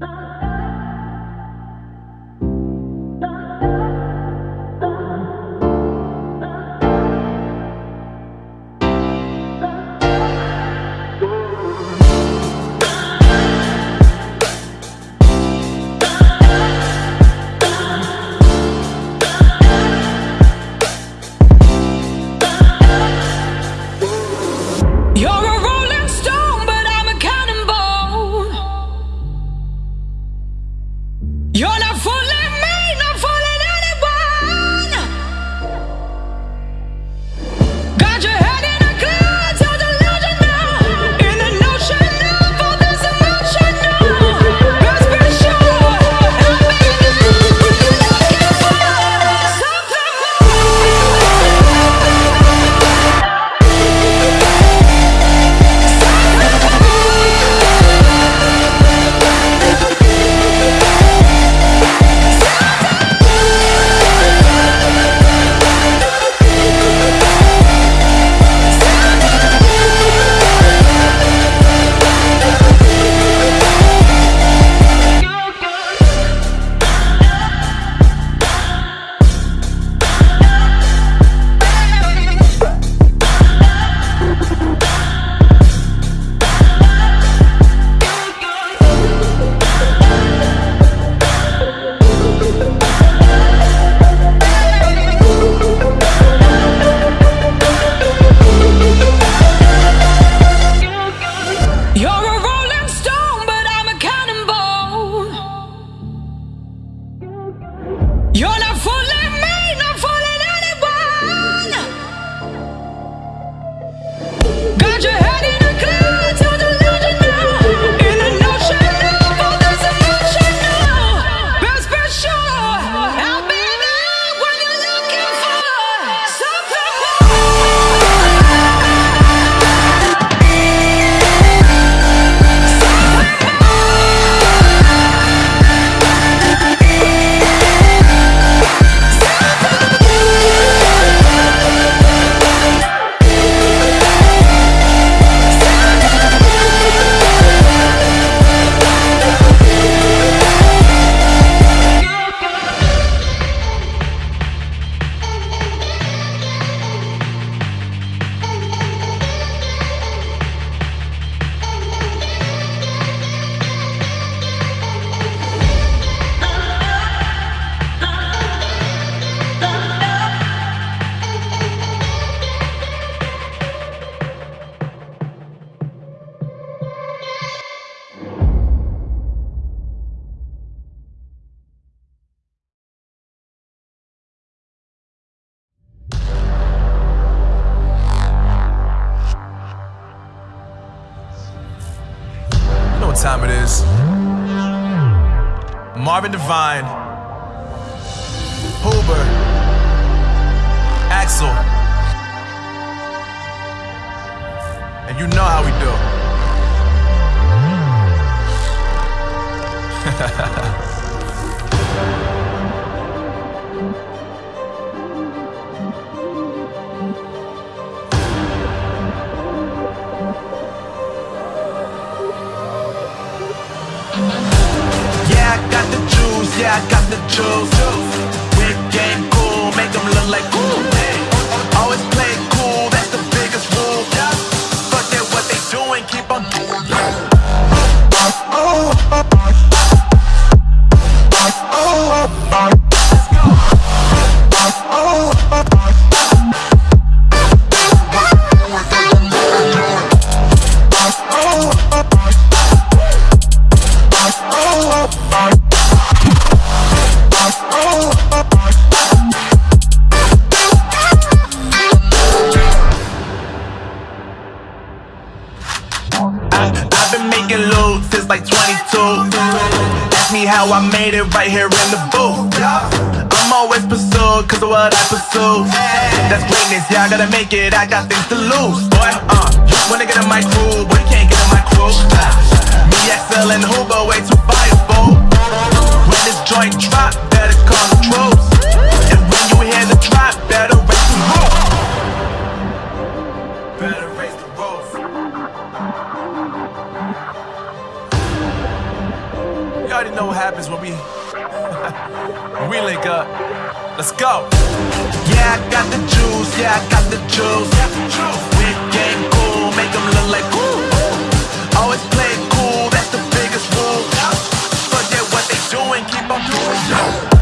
Oh. Time it is. Marvin Devine, Huber, Axel, and you know how we do. Got. Whip game cool, make them look like cool. Made it right here in the booth. I'm always pursued cause of what I pursue. That's greatness, yeah, I gotta make it, I got things to lose. Boy, uh, wanna get in my crew, but can't get in my crew. Me, XL, and Huber, way too fireable. When this joint drop, better call we link up. Let's go. Yeah, I got the juice. Yeah, I got the juice. We game cool, make them look like cool. Always play cool, that's the biggest rule. Forget what they doing, keep on doing. Yo.